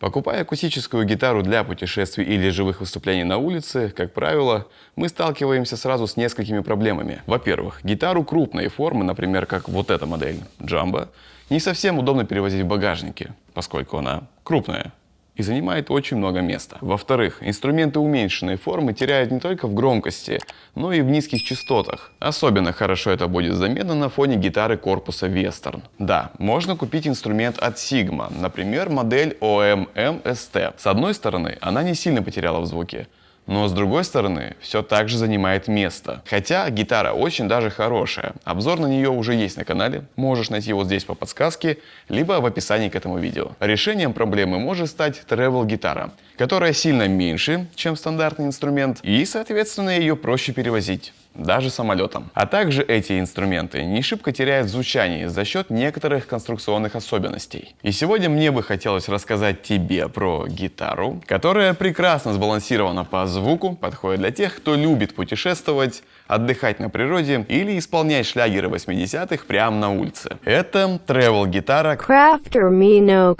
Покупая акустическую гитару для путешествий или живых выступлений на улице, как правило, мы сталкиваемся сразу с несколькими проблемами. Во-первых, гитару крупной формы, например, как вот эта модель Jumbo, не совсем удобно перевозить в багажнике, поскольку она крупная и занимает очень много места. Во-вторых, инструменты уменьшенной формы теряют не только в громкости, но и в низких частотах. Особенно хорошо это будет заметно на фоне гитары корпуса Western. Да, можно купить инструмент от Sigma, например, модель OM-MST. С одной стороны, она не сильно потеряла в звуке, но с другой стороны, все так же занимает место. Хотя гитара очень даже хорошая. Обзор на нее уже есть на канале, можешь найти его здесь по подсказке, либо в описании к этому видео. Решением проблемы может стать travel гитара, которая сильно меньше, чем стандартный инструмент, и, соответственно, ее проще перевозить даже самолетом. А также эти инструменты не шибко теряют в звучании за счет некоторых конструкционных особенностей. И сегодня мне бы хотелось рассказать тебе про гитару, которая прекрасно сбалансирована по звуку, подходит для тех, кто любит путешествовать, отдыхать на природе или исполнять шлягеры 80-х прямо на улице. Это travel гитара Crafter Mino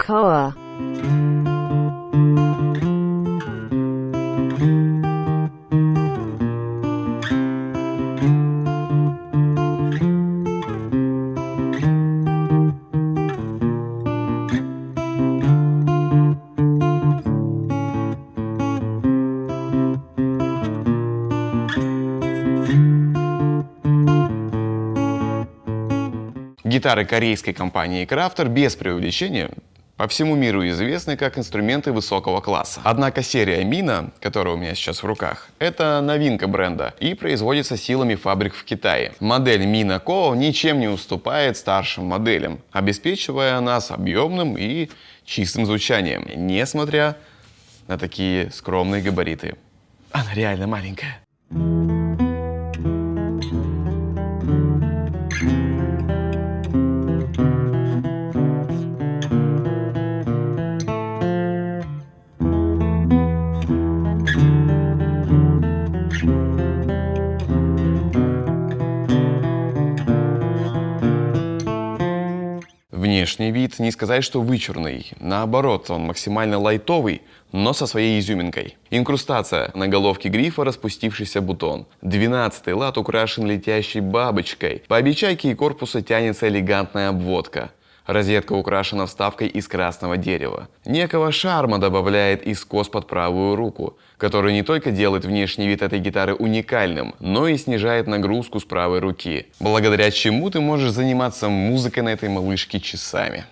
Гитары корейской компании Crafter без преувеличения по всему миру известны как инструменты высокого класса. Однако серия Mina, которая у меня сейчас в руках, это новинка бренда и производится силами фабрик в Китае. Модель Mina Co ничем не уступает старшим моделям, обеспечивая нас объемным и чистым звучанием, несмотря на такие скромные габариты. Она реально маленькая. Внешний вид не сказать, что вычурный. Наоборот, он максимально лайтовый, но со своей изюминкой. Инкрустация. На головке грифа распустившийся бутон. Двенадцатый лад украшен летящей бабочкой. По обечайке и корпуса тянется элегантная обводка. Розетка украшена вставкой из красного дерева. Некого шарма добавляет и скос под правую руку, который не только делает внешний вид этой гитары уникальным, но и снижает нагрузку с правой руки, благодаря чему ты можешь заниматься музыкой на этой малышке часами.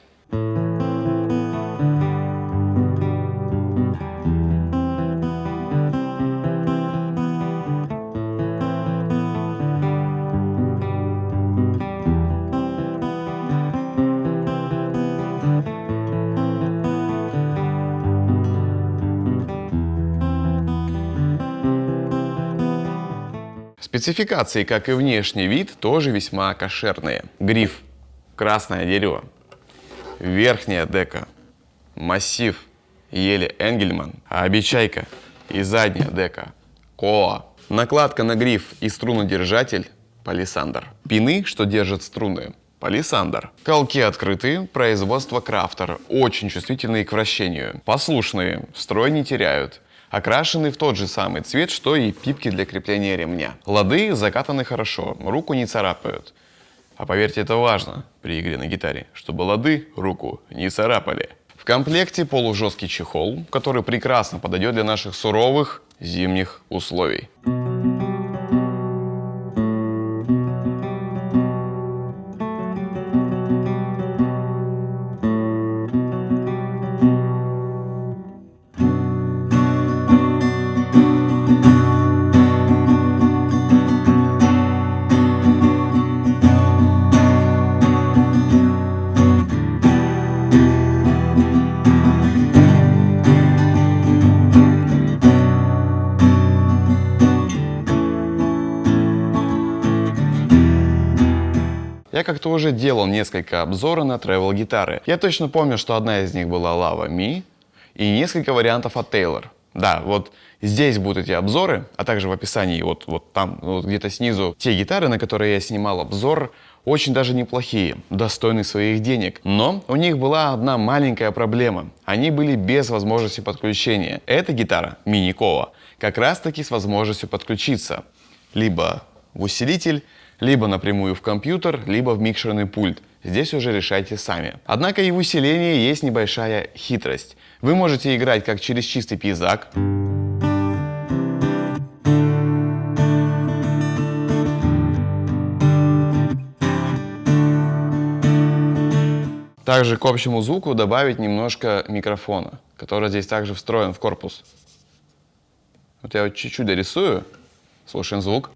Спецификации, как и внешний вид, тоже весьма кошерные. Гриф – красное дерево. Верхняя дека – массив ели Энгельман. А обечайка и задняя дека – Коа. Накладка на гриф и струнодержатель – палисандр. Пины, что держат струны – палисандр. Колки открытые, производство крафтер, очень чувствительные к вращению. Послушные, строй не теряют окрашены в тот же самый цвет, что и пипки для крепления ремня. Лады закатаны хорошо, руку не царапают. А поверьте, это важно при игре на гитаре, чтобы лады руку не царапали. В комплекте полужесткий чехол, который прекрасно подойдет для наших суровых зимних условий. Я как-то уже делал несколько обзоров на travel гитары. Я точно помню, что одна из них была Lava Mi и несколько вариантов от Taylor. Да, вот здесь будут эти обзоры, а также в описании, вот, вот там, вот где-то снизу, те гитары, на которые я снимал обзор очень даже неплохие, достойны своих денег. Но у них была одна маленькая проблема. Они были без возможности подключения. Эта гитара, мини-кова, как раз таки с возможностью подключиться. Либо в усилитель, либо напрямую в компьютер, либо в микшерный пульт. Здесь уже решайте сами. Однако и в усилении есть небольшая хитрость. Вы можете играть как через чистый пейзак, Также к общему звуку добавить немножко микрофона, который здесь также встроен в корпус. Вот я вот чуть-чуть дорисую, слушаем звук.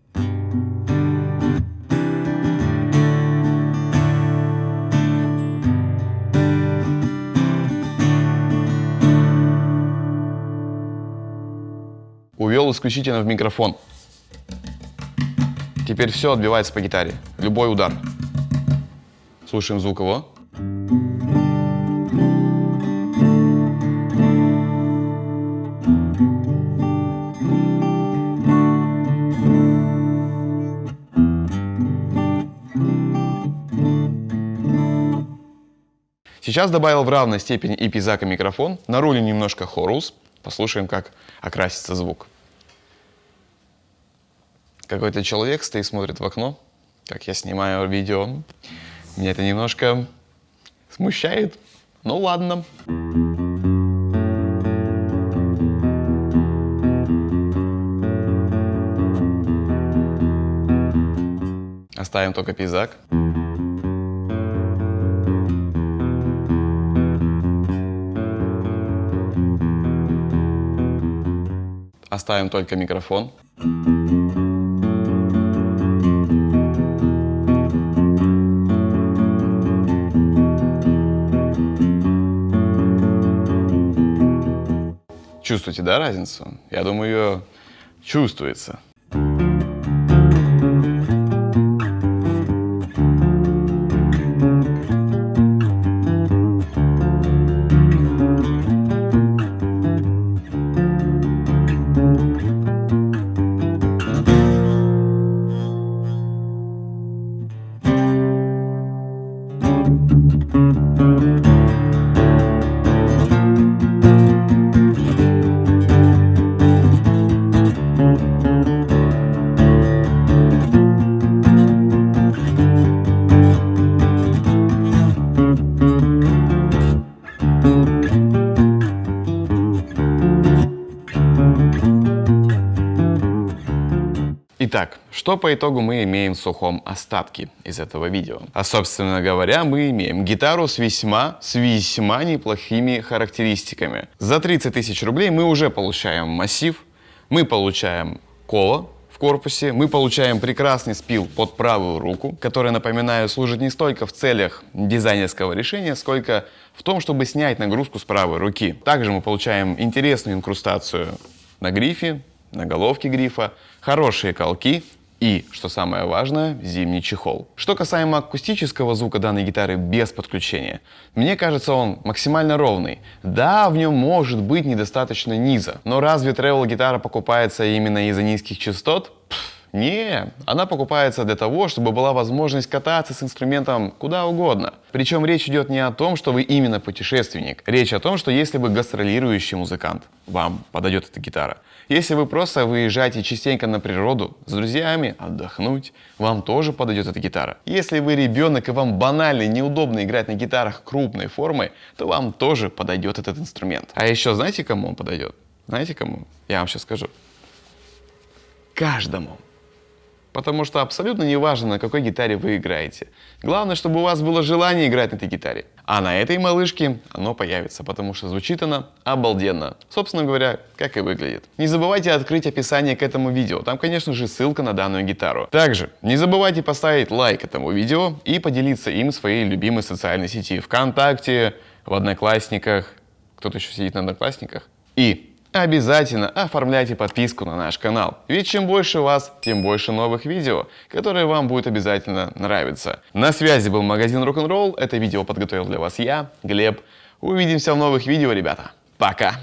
Увел исключительно в микрофон. Теперь все отбивается по гитаре, любой удар. Слушаем звук его. Сейчас добавил в равной степени и пизак, и микрофон. На руле немножко хорус. Послушаем, как окрасится звук. Какой-то человек стоит, смотрит в окно, как я снимаю видео. Меня это немножко смущает. Ну ладно. Оставим только пейзак. Оставим только микрофон. Чувствуете, да, разницу? Я думаю, ее чувствуется. Что по итогу мы имеем в сухом остатке из этого видео? А собственно говоря, мы имеем гитару с весьма, с весьма неплохими характеристиками. За 30 тысяч рублей мы уже получаем массив, мы получаем коло, в корпусе. Мы получаем прекрасный спил под правую руку, который, напоминаю, служит не столько в целях дизайнерского решения, сколько в том, чтобы снять нагрузку с правой руки. Также мы получаем интересную инкрустацию на грифе, на головке грифа, хорошие колки и, что самое важное, зимний чехол. Что касаемо акустического звука данной гитары без подключения, мне кажется он максимально ровный. Да, в нем может быть недостаточно низа, но разве travel гитара покупается именно из-за низких частот? Пфф, не, она покупается для того, чтобы была возможность кататься с инструментом куда угодно. Причем речь идет не о том, что вы именно путешественник. Речь о том, что если вы гастролирующий музыкант, вам подойдет эта гитара. Если вы просто выезжаете частенько на природу с друзьями, отдохнуть, вам тоже подойдет эта гитара. Если вы ребенок и вам банально неудобно играть на гитарах крупной формы, то вам тоже подойдет этот инструмент. А еще знаете, кому он подойдет? Знаете кому? Я вам сейчас скажу. Каждому. Потому что абсолютно не важно, на какой гитаре вы играете. Главное, чтобы у вас было желание играть на этой гитаре. А на этой малышке оно появится, потому что звучит она обалденно. Собственно говоря, как и выглядит. Не забывайте открыть описание к этому видео. Там, конечно же, ссылка на данную гитару. Также не забывайте поставить лайк этому видео и поделиться им в своей любимой социальной сети. ВКонтакте, в Одноклассниках. Кто-то еще сидит на Одноклассниках. И Обязательно оформляйте подписку на наш канал, ведь чем больше вас, тем больше новых видео, которые вам будет обязательно нравиться. На связи был магазин Rock'n'Roll, это видео подготовил для вас я, Глеб. Увидимся в новых видео, ребята. Пока!